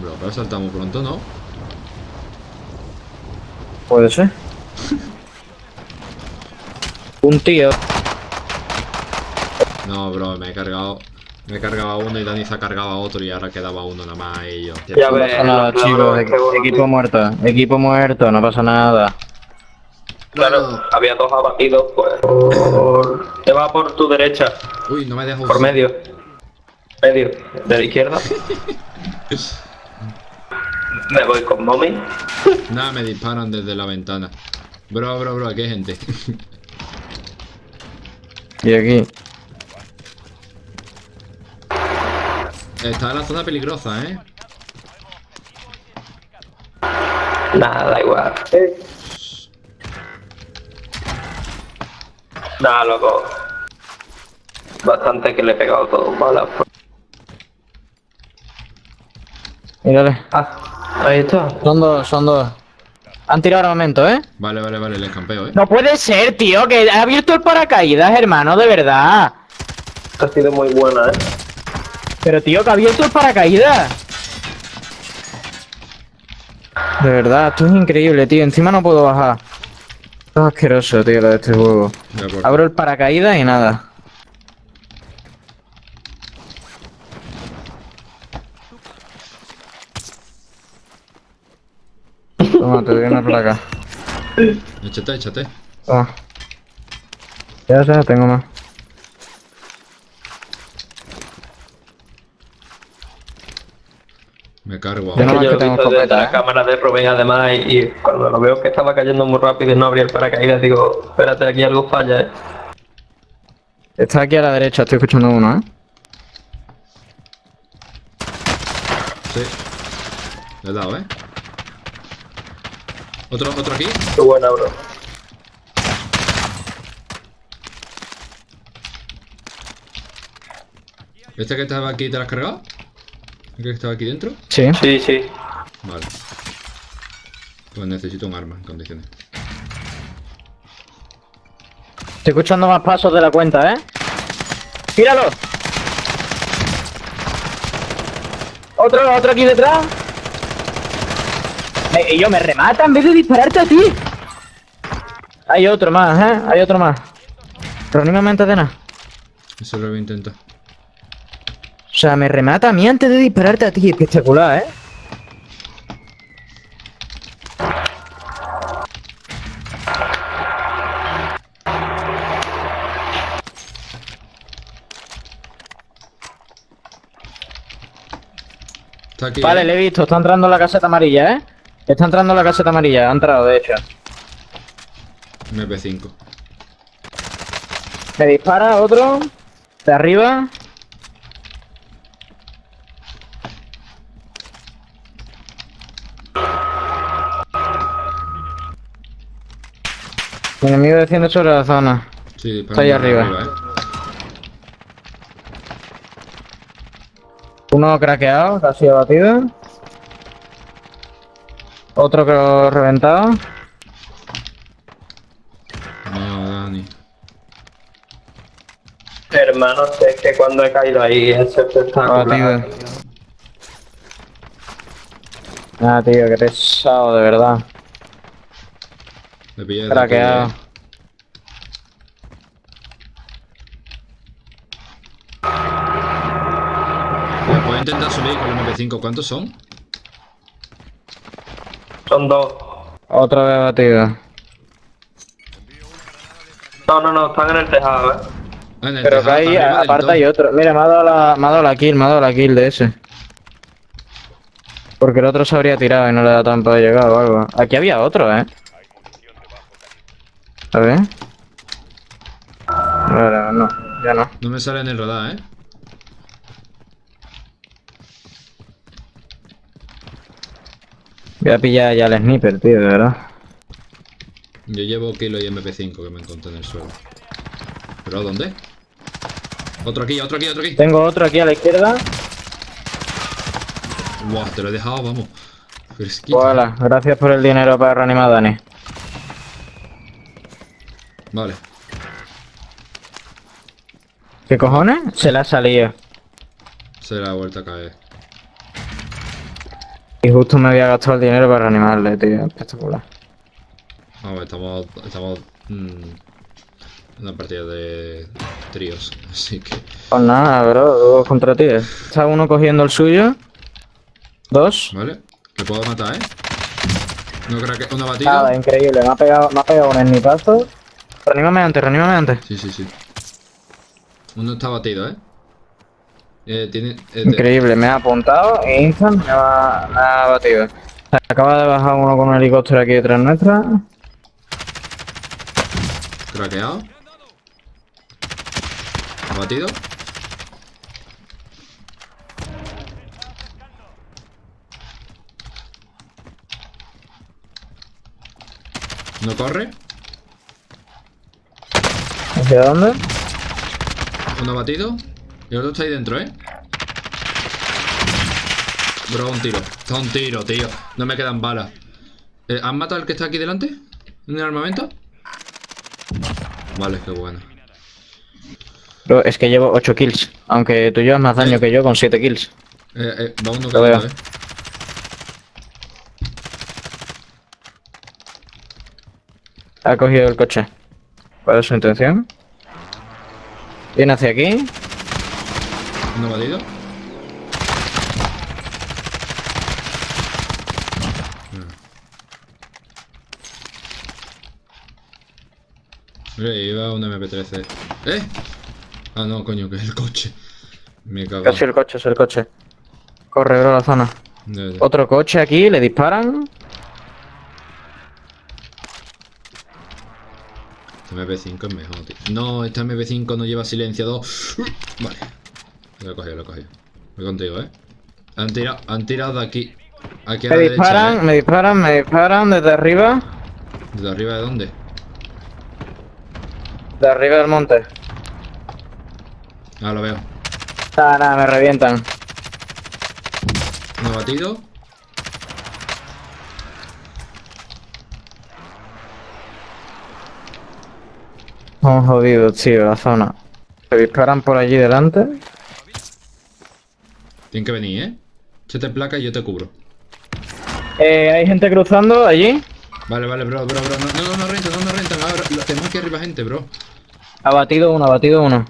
Bro, pero saltamos pronto, ¿no? Puede ser. Un tío. No, bro, me he cargado. Me he cargado a uno y Dani se ha cargado a otro y ahora quedaba uno nada más y yo. Ya No ves, pasa nada, chicos. Equipo muerto. Equipo muerto, no pasa nada. Claro, había dos abatidos, pues. Por... Te va por tu derecha, Uy, no me dejo. por medio. Medio, de la izquierda. Me voy con mommy. Nada, me disparan desde la ventana. Bro, bro, bro, aquí hay gente. Y aquí. Está en la zona peligrosa, ¿eh? Nada, da igual. Nada, loco. Bastante que le he pegado todo balas. Mírale. Ah, ahí está. Son dos, son dos. Han tirado armamento, ¿eh? Vale, vale, vale, les campeo, ¿eh? No puede ser, tío, que ha abierto el paracaídas, hermano, de verdad. Ha sido muy buena, eh. Pero, tío, que ha abierto el paracaídas. De verdad, esto es increíble, tío. Encima no puedo bajar. Esto es asqueroso, tío, lo de este juego. Abro el paracaídas y nada. Toma, te doy una placa. Échate, échate. Toma. Ya, ya, tengo más. Me cargo Yo ahora. no- Que yo tengo visto desde la ¿eh? cámara de Rubén además y, y cuando lo veo que estaba cayendo muy rápido y no abría el paracaídas digo, espérate, aquí algo falla, eh. Está aquí a la derecha, estoy escuchando uno, ¿eh? Sí. Le he dado, ¿eh? Otro, otro aquí. Qué buena, bro. ¿Este que estaba aquí te lo has cargado? ¿El que estaba aquí dentro? Sí. Sí, sí. Vale. Pues necesito un arma en condiciones. Estoy escuchando más pasos de la cuenta, ¿eh? ¡Tíralo! Otro, otro aquí detrás. Me- y yo me remata en vez de dispararte a ti. Hay otro más, ¿eh? Hay otro más. Reanímame antes de nada. Eso lo voy a intentar. O sea, me remata a mí antes de dispararte a ti. Espectacular, ¿eh? Aquí. Vale, ¿eh? le he visto. Está entrando en la caseta amarilla, ¿eh? Está entrando en la caseta amarilla. Ha entrado, de hecho. MP5. Me dispara otro. De arriba. Mi enemigo desciende sobre la zona. Sí, Está ahí por arriba. ¿eh? Uno craqueado, casi abatido. Otro que lo he reventado. No, Dani. Hermano, es que cuando he caído ahí es espectacular. Abatido. Ah, tío, qué pesado, de verdad. Le pillé desde Craqueado. ¿eh? Mira, Puedo intentar subir con el MP5. ¿Cuántos son? Son dos. Otra vez abatido. No, no, no, están en el tejado, eh. Ah, en el Pero que del aparte hay otro. Mira, me ha dado la, me ha dado la kill, me ha dado la kill de ese. Porque el otro se habría tirado y no le da tiempo de llegar o algo. Aquí había otro, ¿eh? A ver. Vale, no, ya no. No me sale en el radar, ¿eh? Voy a pillar ya el sniper, tío, de verdad. Yo llevo kilo y MP5 que me encontré en el suelo. ¿Pero dónde? Otro aquí, otro aquí, otro aquí. Tengo otro aquí a la izquierda. Buah, te lo he dejado, vamos. Fresquito. Hola, gracias por el dinero para reanimar a Dani. Vale. ¿Qué cojones? Se la ha salido. Se le ha vuelto a caer. Y justo me había gastado el dinero para reanimarle, tío. Espectacular. Vamos, estamos. Estamos. mm, en una partida de tríos. Así que. Pues nada, bro, dos contra ti. Está uno cogiendo el suyo. Dos. ¿Vale? Le puedo matar, ¿eh? No creo que. Una batida. Nada, increíble. Me ha pegado, me ha pegado un snipazo. Reanímame antes, reanímame antes. Sí, sí, sí. Uno está batido, ¿eh? Eh, tiene. eh, Increíble, me ha apuntado e instant me ha, me ha batido. Se acaba de bajar uno con un helicóptero aquí detrás nuestra. Craqueado. Abatido. No corre. ¿Hacia dónde? Uno abatido. Y el otro está ahí dentro, ¿eh? Bro, un tiro. Está un tiro, tío. No me quedan balas. Eh, ¿Han matado al que está aquí delante? ¿En el armamento? Vale, qué bueno. Bro, es que llevo 8 kills. Aunque tú llevas más daño que yo con 7 kills. Eh, eh, va uno cayendo, eh. Ha cogido el coche. ¿Cuál es su intención? Viene hacia aquí. Uno batido. Mira, iba un MP13. ¡Eh! Ah, no, coño, que es el coche. Me cago. Casi el coche, es el coche. Corre, bro, a la zona. Ya, ya. Otro coche aquí, le disparan. Este MP5 es mejor, tío. No, este MP5 no lleva silenciador. Vale. Lo he cogido, lo he cogido. Voy contigo, ¿eh? Han tirado, han tirado de aquí. Aquí a Me la derecha, disparan, ¿eh? me disparan, me disparan desde arriba. ¿De arriba de dónde? De arriba del monte. Ah, lo veo. Nada, nada, me revientan. Uno batido. Estamos jodidos, tío, la zona. Se disparan por allí delante. Tienen que venir, ¿eh? Échate placa y yo te cubro. Eh, hay gente cruzando allí. Vale, vale, bro, bro, bro. No, no, no, rentan, no, no rentan. Ahora, tenemos aquí arriba gente, bro. Ha batido uno, ha batido uno.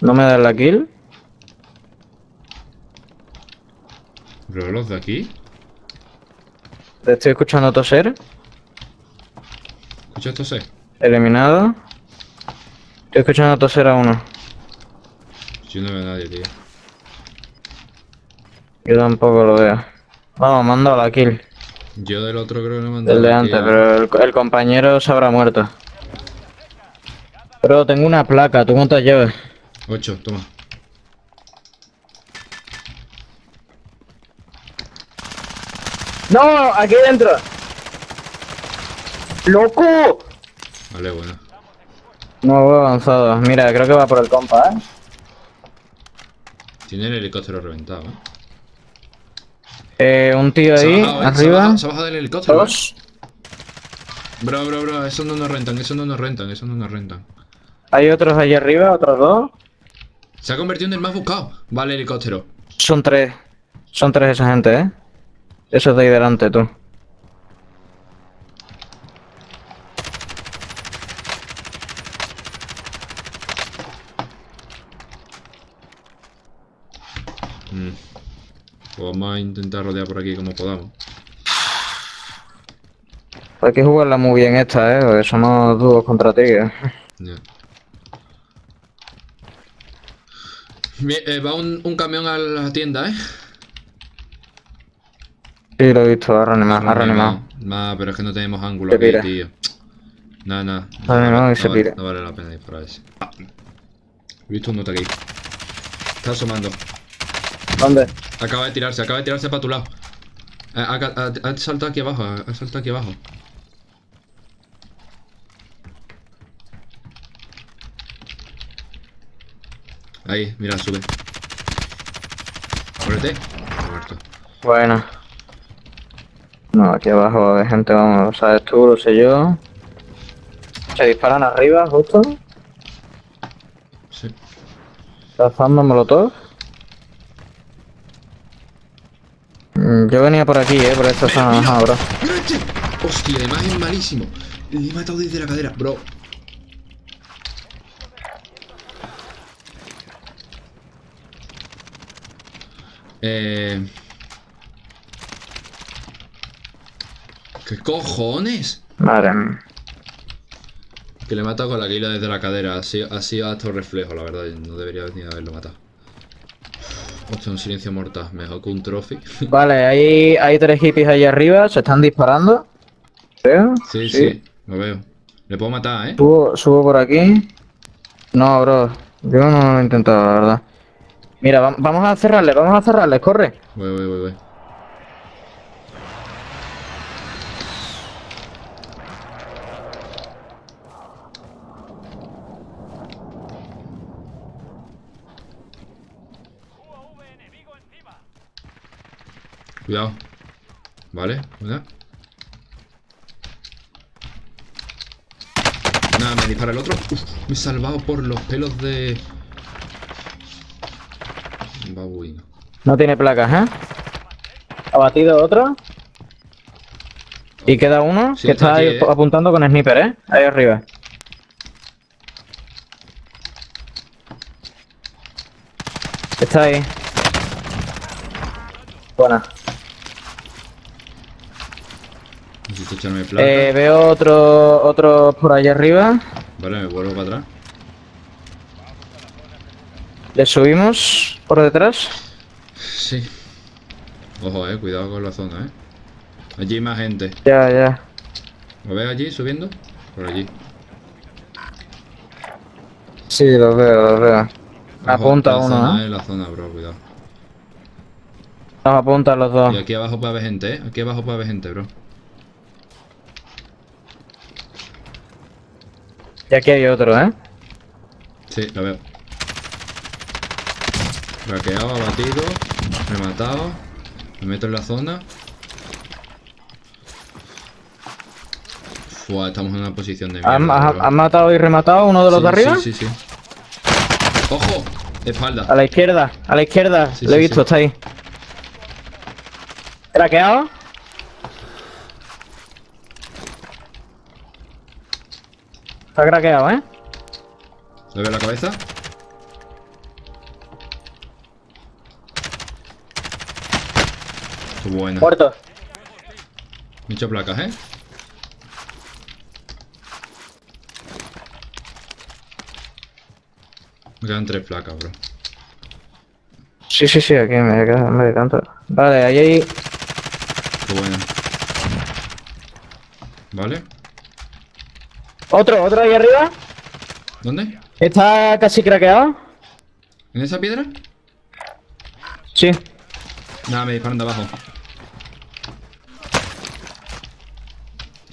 No me da la kill. Bro, los de aquí. Te estoy escuchando toser. Escucha esto, sé. Eliminado. Estoy escuchando toser a uno. Yo no veo a nadie, tío. Yo tampoco lo veo. Vamos, mando la kill. Yo del otro creo que no me han dado Del de antes, pero el, el compañero se habrá muerto. Pero tengo una placa, ¿tú cuántas llevas? Ocho, toma. ¡No! ¡Aquí dentro! ¡Loco! Vale, bueno. No veo avanzado. Mira, creo que va por el compa, ¿eh? Tiene el helicóptero reventado, ¿eh? Eh, un tío ahí, bajado, ¿eh? Se ha arriba. bajado, se ha bajado del helicóptero. ¿eh? Dos. Bro, bro, bro, eso no nos rentan, eso no nos rentan, eso no nos rentan. Hay otros allí arriba, otros dos. Se ha convertido en el más buscado. Vale, helicóptero. Son tres. Son tres esa gente, ¿eh? Esos de ahí delante, tú. Mm. Pues vamos a intentar rodear por aquí como podamos. Hay que jugarla muy bien esta, ¿eh? Porque somos dúos contra tigres. Ya. Bien, eh, va un, un camión a la tienda, ¿eh? Sí, lo he visto, ha reanimado, ha reanimado. Nah, pero es que no tenemos ángulo Se aquí, pira. tío. Nah, nah. Ha reanimado y no, se vale, pira. no vale la pena disparar ese. Ah. He visto un nota aquí. Está asomando. ¿Dónde? Acaba de tirarse, acaba de tirarse para tu lado. Ha, ha- saltado aquí abajo, ha ha saltado aquí abajo. Ahí, mira, sube. Muérete. Muerto. Bueno. No, aquí abajo haber gente, vamos, sabes tú, lo sé yo. Se disparan arriba, justo. Sí. Lanzando molotov. Yo venía por aquí, eh, por esta zona, mira, ajá, bro. mira este. Hostia, además es malísimo. Le he matado desde la cadera, bro. Eh... ¿Qué cojones? Madre. Que le he matado con la guila desde la cadera. Ha sido, ha sido acto reflejo, la verdad. No debería ni haberlo matado. Hostia, un silencio mortal. Mejor que un trophy. Vale, hay, hay tres hippies ahí arriba, se están disparando. Creo. sí, sí, lo veo. Le puedo matar, ¿eh? Subo, subo por aquí. No, bro. Yo no lo he intentado, la verdad. Mira, va- vamos a cerrarles, vamos a cerrarles, corre. Voy, voy, voy, voy. Cuidado. Vale, cuidado. Nada, me dispara el otro. Uf, me he salvado por los pelos de... Babuino. No tiene placas, ¿eh? Abatido otro. Y queda uno Sí, que está está ahí ¿eh? apuntando con sniper, ¿eh? Ahí arriba. Está ahí. Buena. Necesito echarme plata. Eh, veo otro, otro por allá arriba. Vale, me vuelvo para atrás. Le subimos por detrás. Sí. Ojo, eh, cuidado con la zona, eh. Allí hay más gente. Ya, ya. ¿Lo ves allí subiendo? Por allí. Sí, lo veo, lo veo. Apunta la uno, zona, ¿eh? eh, la zona, bro, cuidado. Nos apuntan los dos. Y aquí abajo puede haber gente, eh. Aquí abajo puede haber gente, bro. Y aquí hay otro, ¿eh? Sí, lo veo. Craqueado, abatido, rematado. Me meto en la zona. Fua, estamos en una posición de mierda. ¿Han, han matado y rematado uno de los Sí, de arriba? Sí, sí, sí. ¡Ojo! Espalda. A la izquierda, a la izquierda. Sí, Lo he sí, visto, está ahí. ¿Craqueado? Está craqueado, ¿eh? ¿Le veo la cabeza? Qué buena. Muerto. Hecho placas, ¿eh? Me quedan tres placas, bro. Sí, sí, sí, aquí me queda me tanto. Vale, ahí hay. Qué buena. ¿Vale? Otro, otro ahí arriba. ¿Dónde? Está casi craqueado. ¿En esa piedra? Sí. Nada, me disparan de abajo.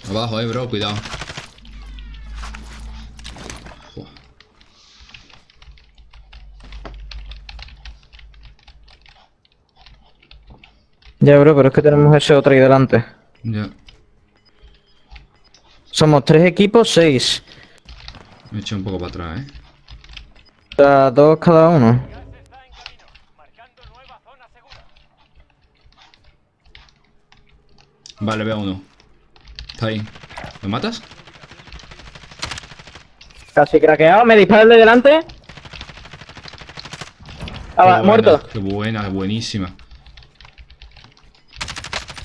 Abajo, eh, bro, cuidado. Ya, bro, pero es que tenemos ese otro ahí delante. Ya, Somos tres equipos, seis. me he hecho un poco para atrás, eh. O sea, dos cada uno. Vale, veo a uno. Está ahí. ¿Lo matas? Casi craqueado, me dispara el de delante. Ah, buena, muerto. Qué buena, buenísima.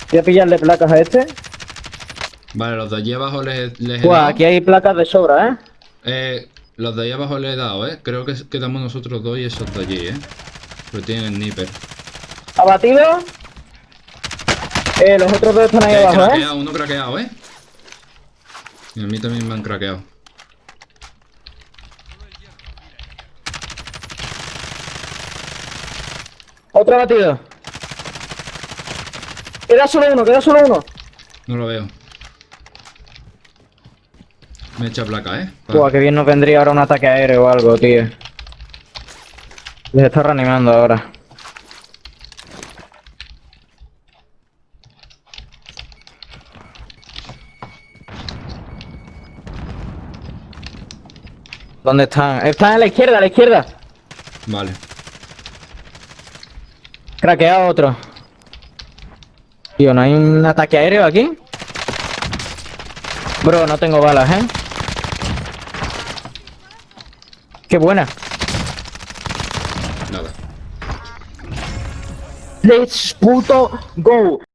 Voy a pillarle placas a este. Vale, los de allí abajo les, les he Buah, dado. aquí hay placas de sobra, ¿eh? Eh, los de ahí abajo les he dado, eh. Creo que quedamos nosotros dos y esos de allí, eh. Pero tienen el sniper. Abatido. Eh, los otros dos están ahí Eh, abajo, ¿eh? craqueado, uno craqueado, eh. Y a mí también me han craqueado. Otro abatido. Queda solo uno, queda solo uno. No lo veo. Me echa placa, eh. Que bien nos vendría ahora un ataque aéreo o algo, tío. Les está reanimando ahora. ¿Dónde están? Están a la izquierda, a la izquierda. Vale. Craqueado otro. Tío, ¿no hay un ataque aéreo aquí? Bro, no tengo balas, ¿eh? ¡Qué buena! Nada. ¡Let's puto go!